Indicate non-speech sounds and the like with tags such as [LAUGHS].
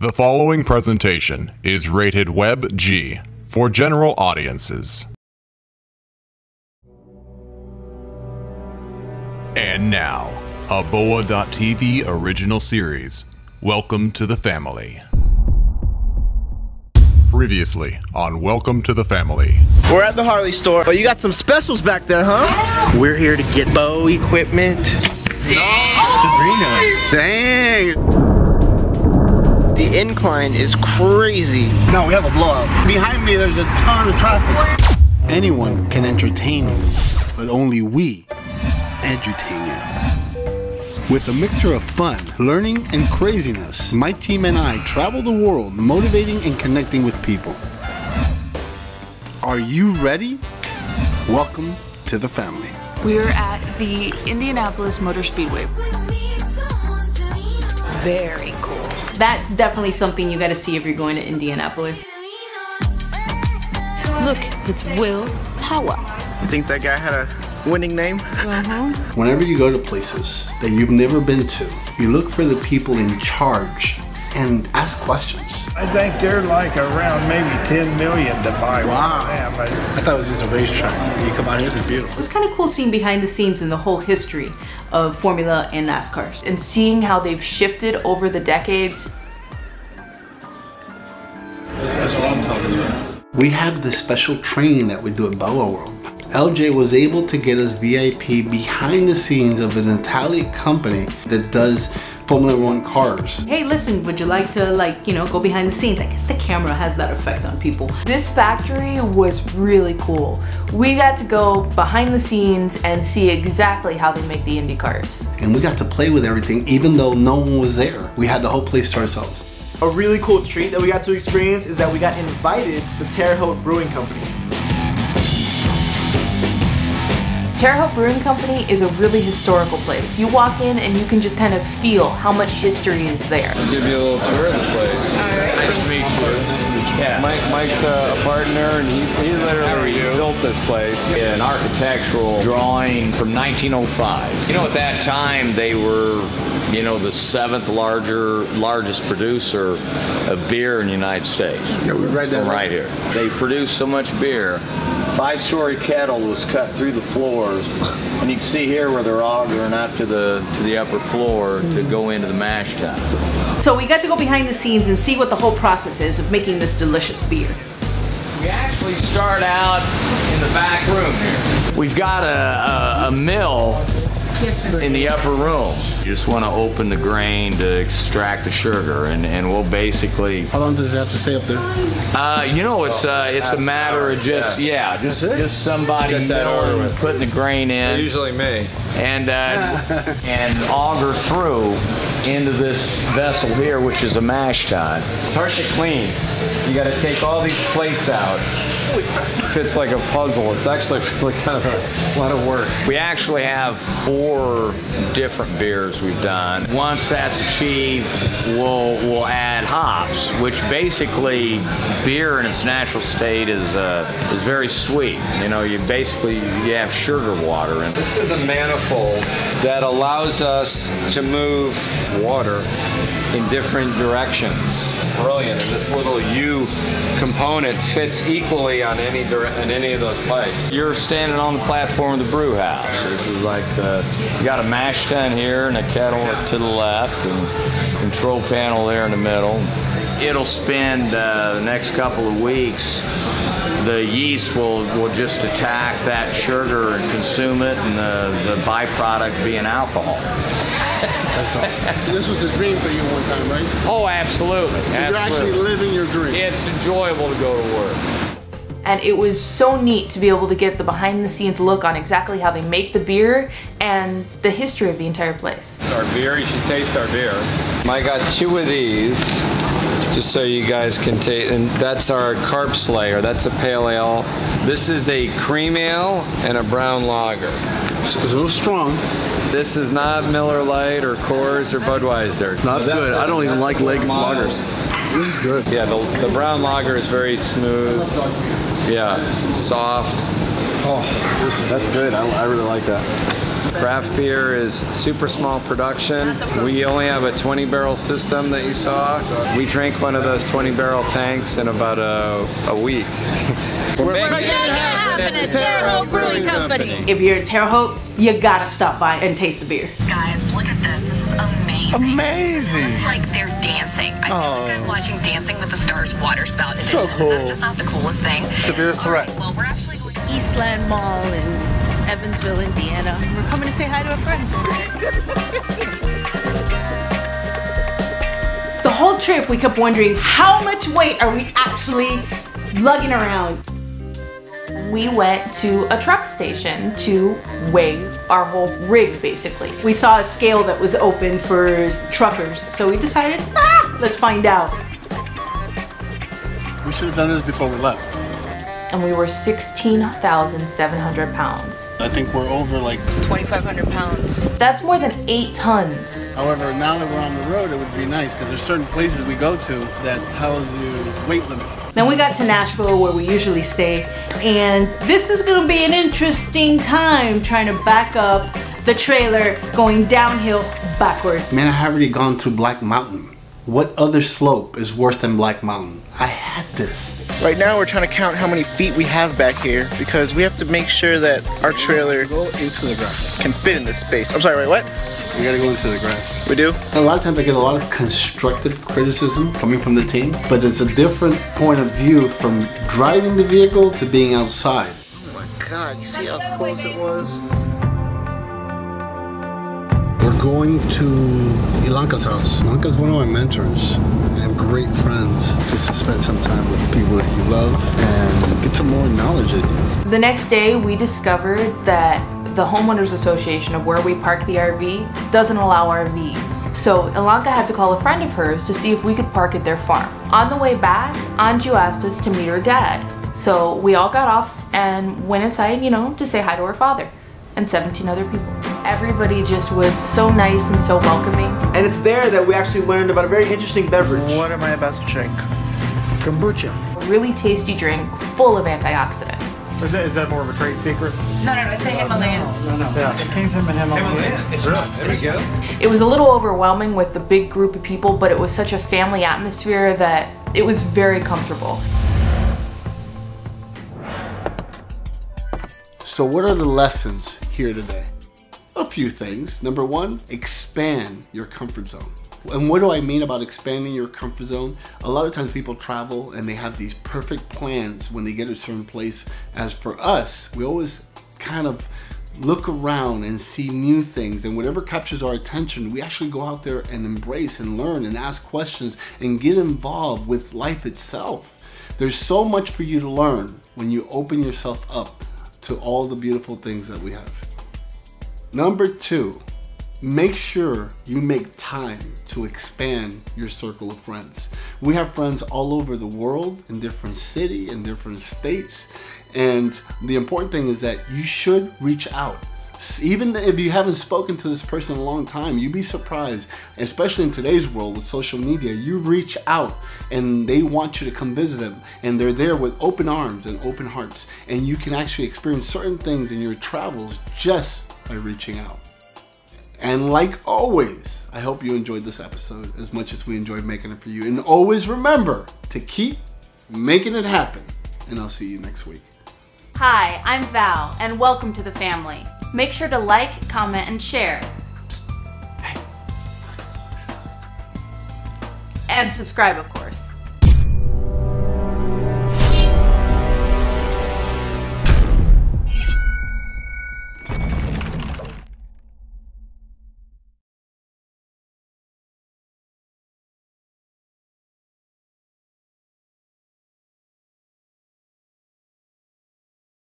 The following presentation is rated Web G for general audiences. And now, a Boa.tv original series. Welcome to the family. Previously on Welcome to the Family. We're at the Harley store, but you got some specials back there, huh? We're here to get bow equipment. Sabrina. Dang. The incline is crazy. No, we have a blowout. Behind me, there's a ton of traffic. Anyone can entertain you, but only we edutain you. With a mixture of fun, learning, and craziness, my team and I travel the world motivating and connecting with people. Are you ready? Welcome to the family. We're at the Indianapolis Motor Speedway. Very cool. That's definitely something you gotta see if you're going to Indianapolis. Look, it's Will Power. You think that guy had a winning name? Uh-huh. Whenever you go to places that you've never been to, you look for the people in charge and ask questions. I think they're like around maybe 10 million to buy Wow. one. Yeah, but I thought it was just a racetrack. You come out here, this is beautiful. It's kind of cool seeing behind the scenes and the whole history of Formula and NASCAR. And seeing how they've shifted over the decades. That's what I'm talking about. We have this special training that we do at Boa World. LJ was able to get us VIP behind the scenes of an Italian company that does Formula One cars. Hey, listen, would you like to like, you know, go behind the scenes? I guess the camera has that effect on people. This factory was really cool. We got to go behind the scenes and see exactly how they make the Indy cars. And we got to play with everything even though no one was there. We had the whole place to ourselves. A really cool treat that we got to experience is that we got invited to the Terre Haute Brewing Company. Terre Haute Brewing Company is a really historical place. You walk in and you can just kind of feel how much history is there. give you a little tour of the place. Nice to meet you. Yeah. Mike, Mike's a, a partner, and he, he literally built this place. Yeah, an architectural drawing from 1905. You know, at that time they were, you know, the seventh larger, largest producer of beer in the United States. Yeah, we read that. From right here. They produced so much beer. Five-story kettle was cut through the floors, and you can see here where they're augering up to the to the upper floor to go into the mash tun. So we got to go behind the scenes and see what the whole process is of making this delicious beer. We actually start out in the back room here. We've got a, a, a mill in the upper room. You just want to open the grain to extract the sugar, and, and we'll basically, How long does it have to stay up there? uh, you know, it's uh, it's a matter of just yeah, just just somebody Get that milling, over putting the grain in Usually me. and uh, [LAUGHS] and auger through into this vessel here, which is a mash tun. It's hard to clean. You got to take all these plates out. Fits like a puzzle. It's actually really kind of a lot of work. We actually have four different beers we've done. Once that's achieved, we'll we'll add hops, which basically beer in its natural state is uh, is very sweet. You know, you basically you have sugar water in. This is a manifold that allows us to move water in different directions. Brilliant. And this little U component fits equally on any on any of those pipes. You're standing on the platform of the brew house, which is like uh, you got a mash tun here and a kettle to the left and control panel there in the middle. It'll spend uh, the next couple of weeks. The yeast will, will just attack that sugar and consume it, and the, the byproduct being alcohol. This was a dream for you one time, right? Oh, absolutely. So You're actually living your dream. It's enjoyable to go to work. And it was so neat to be able to get the behind the scenes look on exactly how they make the beer and the history of the entire place. Our beer, you should taste our beer. I got two of these, just so you guys can taste. And that's our Carp Slayer. That's a pale ale. This is a cream ale and a brown lager. It's a little strong. This is not Miller Lite or Coors or Budweiser. That's good. I don't even like leg lagers. This is good. Yeah, the, the brown lager is very smooth. Yeah, soft. Oh, this is, that's good. I, I really like that. Craft beer is super small production. We only have a 20 barrel system that you saw. We drank one of those 20 barrel tanks in about a, a week. [LAUGHS] We're making it happen at Terre Haute Brewing Company. If you're in Terre Haute, you gotta stop by and taste the beer. Guys, look at this. This is amazing. Amazing. It's like they're dancing. I feel like I'm oh. watching Dancing with the Stars water spout. edition. So cool. Is that just not the coolest thing? Severe All threat. right, well, we're actually going to Eastland Mall in Evansville, Indiana. We're coming to say hi to a friend. The whole trip, we kept wondering how much weight are we actually lugging around? We went to a truck station to weigh our whole rig basically. We saw a scale that was open for truckers, so we decided, ah, let's find out. We should have done this before we left. And we were 16,700 pounds. I think we're over like. 2,500 pounds. That's more than eight tons. However, now that we're on the road, it would be nice because there's certain places we go to that tells you weight limit. Then we got to Nashville where we usually stay, and this is gonna be an interesting time trying to back up the trailer going downhill backwards. Man, I have already gone to Black Mountain. What other slope is worse than Black Mountain? I had this. Right now we're trying to count how many feet we have back here because we have to make sure that our trailer Go into the grass. can fit in this space. I'm sorry, wait, what? We gotta go into the grass. We do? A lot of times I get a lot of constructive criticism coming from the team, but it's a different point of view from driving the vehicle to being outside. Oh my god, you see how close it was? We're going to Ilanka's house. Ilanka's one of my mentors and great friends. Just to spend some time with people that you love and get some more knowledge in you. The next day, we discovered that the homeowners association of where we park the RV doesn't allow RVs. So Ilanka had to call a friend of hers to see if we could park at their farm. On the way back, Anju asked us to meet her dad. So we all got off and went inside, you know, to say hi to her father and 17 other people. Everybody just was so nice and so welcoming. And it's there that we actually learned about a very interesting beverage. What am I about to drink? Kombucha. A really tasty drink full of antioxidants. Is that, is that more of a trade secret? No, no, no, it's a Himalayan. no no Yeah. It came from the Himalayas. Really? There we go. It was a little overwhelming with the big group of people, but it was such a family atmosphere that it was very comfortable. So, what are the lessons here today? Few things. Number one, expand your comfort zone. And what do I mean about expanding your comfort zone? A lot of times people travel and they have these perfect plans when they get to a certain place. As for us, we always kind of look around and see new things and whatever captures our attention we actually go out there and embrace and learn and ask questions and get involved with life itself there's so much for you to learn when you open yourself up to all the beautiful things that we have number two make sure you make time to expand your circle of friends. We have friends all over the world in different city in different states and the important thing is that you should reach out. Even if you haven't spoken to this person in a long time, you'd be surprised, especially in today's world with social media. You reach out and they want you to come visit them, and they're there with open arms and open hearts, and you can actually experience certain things in your travels just by reaching out. And like always, I hope you enjoyed this episode as much as we enjoyed making it for you. And always remember to keep making it happen. And I'll see you next week. Hi, I'm Val, and welcome to the family. Make sure to like, comment, and share. And subscribe, of course.